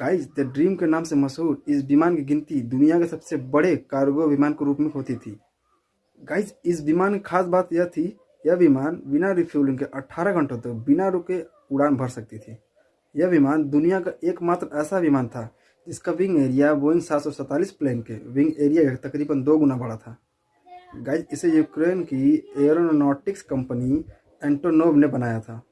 Guys the dream के नाम से मशहूर इस विमान की गिनती दुनिया के सबसे बड़े कार्गो विमान के रूप में होती थी। गाइस इस विमान की खास बात यह थी, यह विमान बिना रिफ्यूलिंग के 18 घंटों तक बिना रुके उड़ान भर सकती थी। यह विमान दुनिया का एकमात्र ऐसा विमान था, जिसका विंग एरिया बोइंग सात प्लेन के विंग एरिया का तकरीबन दो गुना बड़ा था। गाइज़ इसे यूक्रेन की एरोनॉटिक्स कंपनी एंटोनोव ने बनाया था।